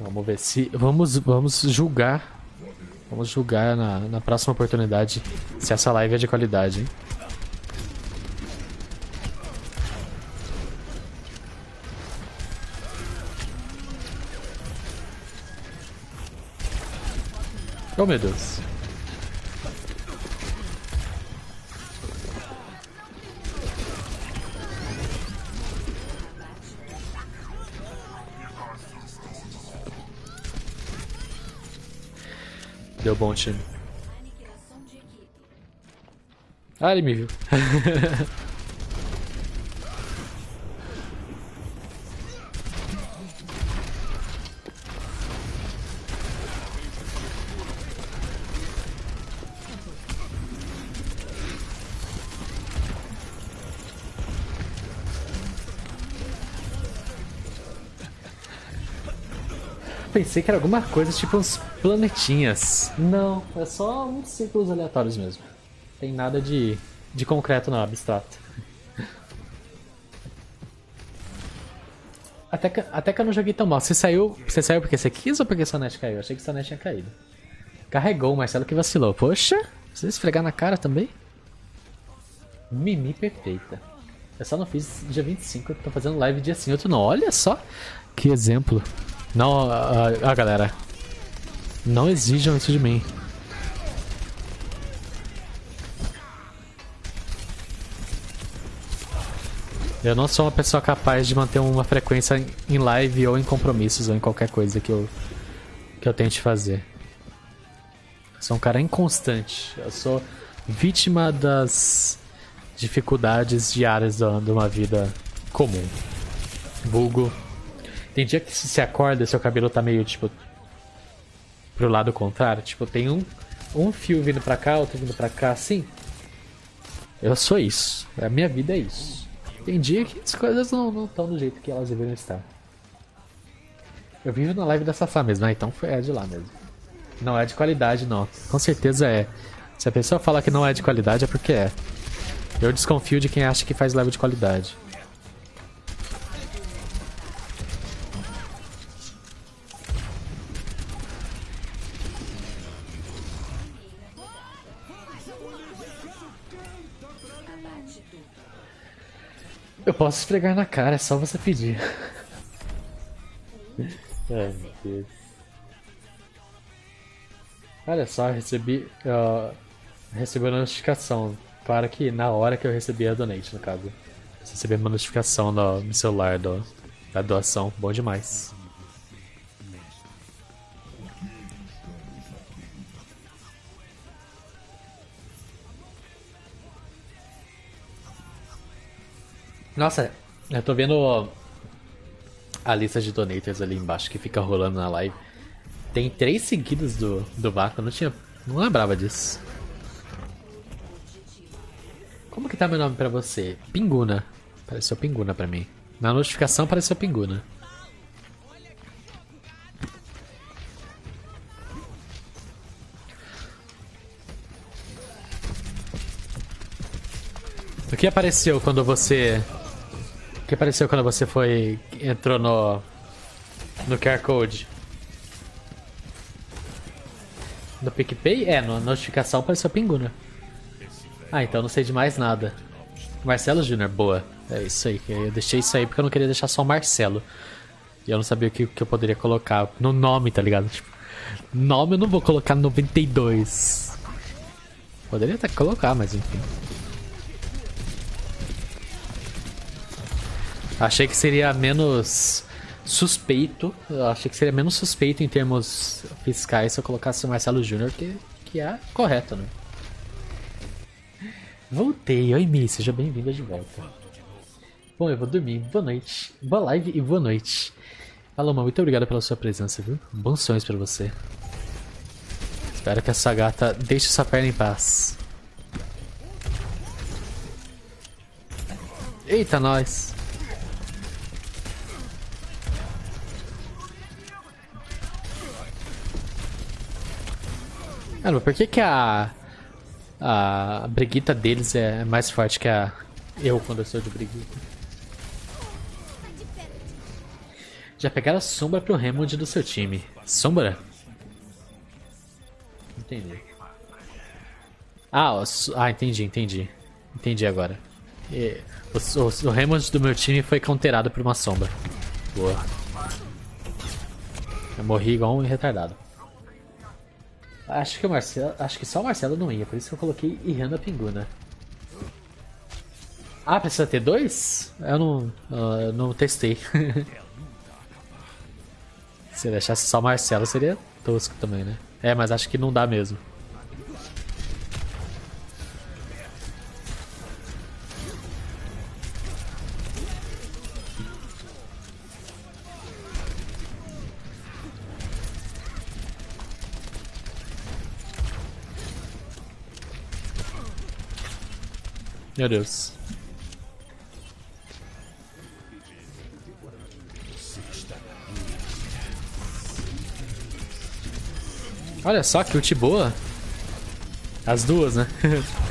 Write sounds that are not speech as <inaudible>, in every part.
Vamos ver se. Vamos, vamos julgar. Vamos julgar na, na próxima oportunidade se essa live é de qualidade, hein? Oh meu Deus. Deu bom time. Ah, ele me viu. <laughs> Pensei que era alguma coisa tipo uns planetinhas. Não, é só uns círculos aleatórios mesmo. Tem nada de, de concreto não, abstrato. Até que, até que eu não joguei tão mal. Você saiu, você saiu porque você quis ou porque sua net caiu? Eu achei que sua net tinha caído. Carregou o Marcelo que vacilou. Poxa, você esfregar na cara também? Mimi perfeita. Eu só não fiz dia 25, eu tô fazendo live dia sim, outro não. Olha só que exemplo. Não, a, galera. Não exijam isso de mim. Eu não sou uma pessoa capaz de manter uma frequência em live ou em compromissos ou em qualquer coisa que eu, que eu tente fazer. Eu sou um cara inconstante. Eu sou vítima das dificuldades diárias de uma vida comum. Vulgo tem dia que se acorda seu cabelo tá meio, tipo, pro lado contrário. Tipo, tem um, um fio vindo pra cá, outro vindo pra cá, assim. Eu sou isso. A minha vida é isso. Tem dia que as coisas não estão do jeito que elas deveriam estar. Eu vivo na live da Safá mesmo, né? Então é de lá mesmo. Não é de qualidade, não. Com certeza é. Se a pessoa fala que não é de qualidade, é porque é. Eu desconfio de quem acha que faz live de qualidade. Posso esfregar na cara, é só você pedir. <laughs> Ai meu Deus. Olha só, recebi. Uh, recebi uma notificação. Claro que na hora que eu recebi a donate, no caso. Recebi uma notificação no, no celular do, da doação. Bom demais. Nossa, eu tô vendo a lista de donators ali embaixo que fica rolando na live. Tem três seguidos do, do Vaca, eu não tinha. Não lembrava disso. Como que tá meu nome pra você? Pinguna. Apareceu Pinguna pra mim. Na notificação apareceu Pinguna. O que apareceu quando você que apareceu quando você foi. entrou no. no QR Code? No PicPay? É, na notificação apareceu Pinguna. Ah, então não sei de mais nada. Marcelo Júnior, boa. É isso aí. Eu deixei isso aí porque eu não queria deixar só Marcelo. E eu não sabia o que, que eu poderia colocar no nome, tá ligado? Tipo, nome eu não vou colocar 92. Poderia até colocar, mas enfim. Achei que seria menos suspeito. Eu achei que seria menos suspeito em termos fiscais se eu colocasse o Marcelo Júnior, que, que é correto, né? Voltei, oi Mi, seja bem-vinda de volta. Bom, eu vou dormir. Boa noite. Boa live e boa noite. Aloma, muito obrigado pela sua presença, viu? Bons sonhos pra você. Espero que essa gata deixe sua perna em paz. Eita, nós. Caramba, por que, que a. A briguita deles é mais forte que a. Eu quando eu sou de briguita? Já pegaram sombra pro Hammond do seu time. Sombra? Entendi. Ah, ah entendi, entendi. Entendi agora. E, o, o, o Hammond do meu time foi counterado por uma sombra. Boa. Eu morri igual um retardado. Acho que o Marcelo. Acho que só o Marcelo não ia, por isso que eu coloquei Ihana Pinguna. Ah, precisa ter dois? Eu não, uh, não testei. <laughs> Se deixasse só o Marcelo seria tosco também, né? É, mas acho que não dá mesmo. Meu Deus. Olha só que ult boa. As duas, né? <laughs>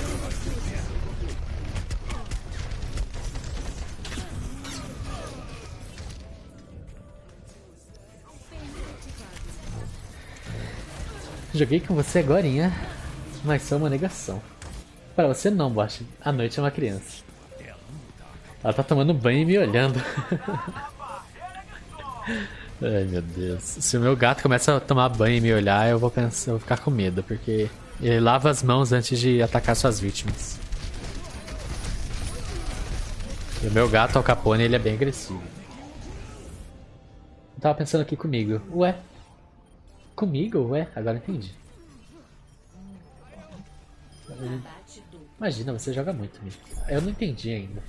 Joguei com você agora, mas sou uma negação. Para você não, Bosch. A noite é uma criança. Ela tá tomando banho e me olhando. <laughs> Ai meu Deus. Se o meu gato começa a tomar banho e me olhar, eu vou pensar, eu vou ficar com medo, porque ele lava as mãos antes de atacar suas vítimas. E o meu gato, Al Capone, ele é bem agressivo. Eu tava pensando aqui comigo. Ué? Comigo? Ué? Agora entendi. Imagina, você joga muito, Mico. Eu não entendi ainda.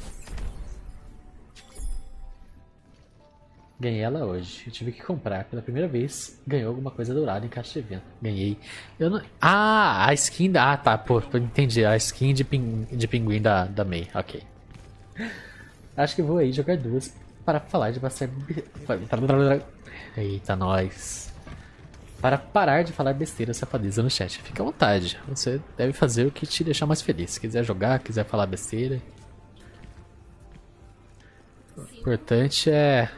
Ganhei ela hoje. Eu tive que comprar pela primeira vez. Ganhou alguma coisa dourada em caixa de evento. Ganhei. Eu não... Ah, a skin da... Ah, tá. Pô, entendi. A skin de, pin... de pinguim da, da May. Ok. Acho que vou aí jogar duas para falar de bastante... Eita, nós. Para parar de falar besteira safadeza no chat. Fica à vontade. Você deve fazer o que te deixar mais feliz. Se quiser jogar, quiser falar besteira. O importante é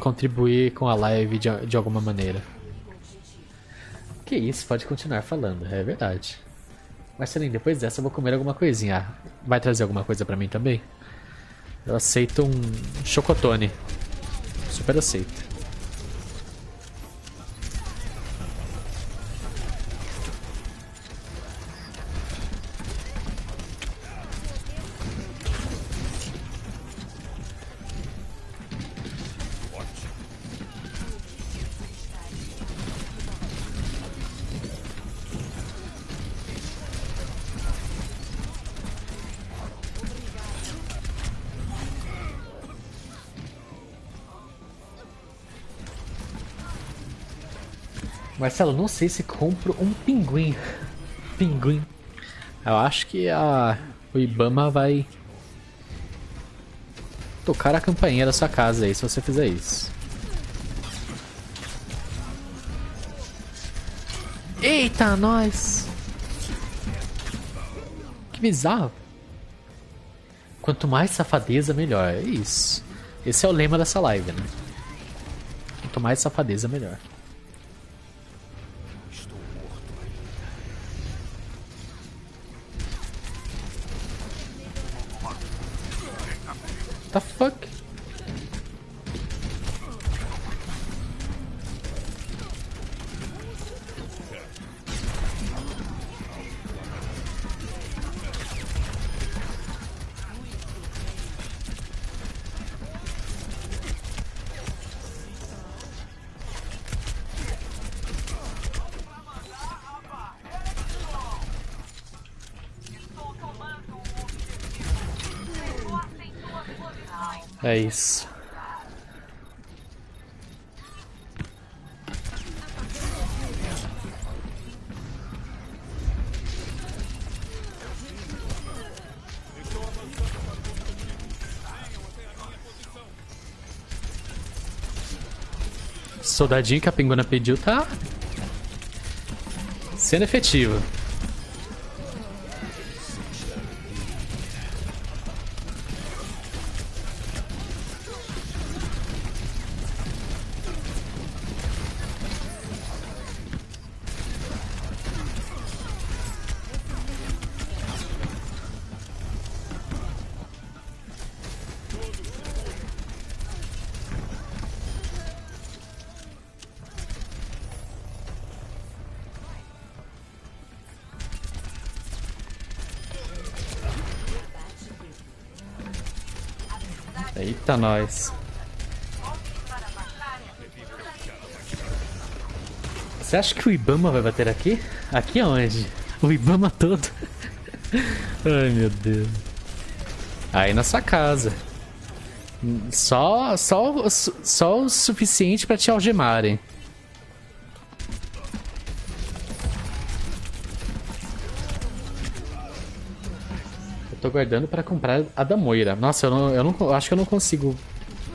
contribuir com a live de, de alguma maneira. Que isso, pode continuar falando, é verdade. Marcelinho, depois dessa eu vou comer alguma coisinha. Vai trazer alguma coisa pra mim também? Eu aceito um chocotone. Super aceito. Marcelo, não sei se compro um pinguim. Pinguim. Eu acho que a o Ibama vai tocar a campainha da sua casa aí se você fizer isso. Eita, nós! Que bizarro. Quanto mais safadeza, melhor. É isso. Esse é o lema dessa live, né? Quanto mais safadeza, melhor. É isso. Soldadinho que a Pinguna pediu tá sendo efetivo. Eita, nós. Você acha que o Ibama vai bater aqui? Aqui aonde? O Ibama todo. <laughs> Ai, meu Deus. Aí na sua casa. Só, só, só o suficiente pra te algemarem. Guardando pra comprar a da Moira. Nossa, eu, não, eu não, acho que eu não consigo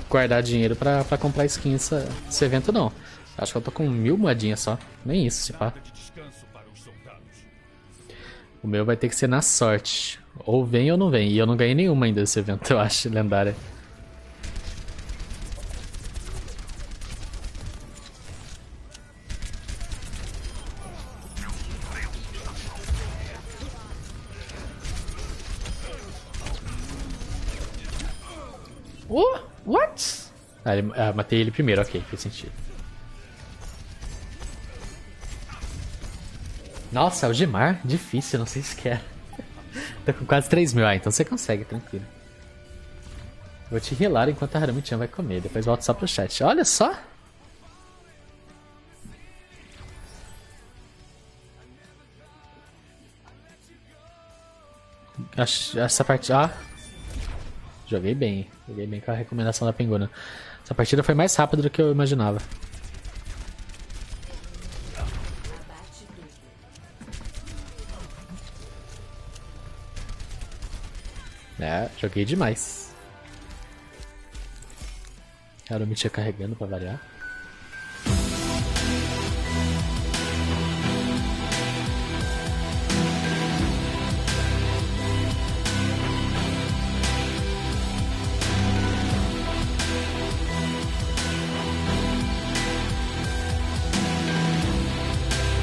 guardar dinheiro pra comprar skin essa, esse evento, não. Acho que eu tô com mil moedinhas só. Nem isso, se pá. O meu vai ter que ser na sorte. Ou vem ou não vem. E eu não ganhei nenhuma ainda desse evento, <laughs> eu acho, lendária. Oh, what? Ah, ah, matei ele primeiro, ok, fez sentido. Nossa, algemar? Difícil, não sei se quer. <laughs> Tá com quase 3 mil. Ah, então você consegue, tranquilo. Vou te relar enquanto a Haramichan vai comer. Depois volto só pro chat. Olha só! Essa parte... Ah! Joguei bem. Joguei bem com a recomendação da Penguna. Essa partida foi mais rápida do que eu imaginava. É, joguei demais. Quero me carregando pra variar.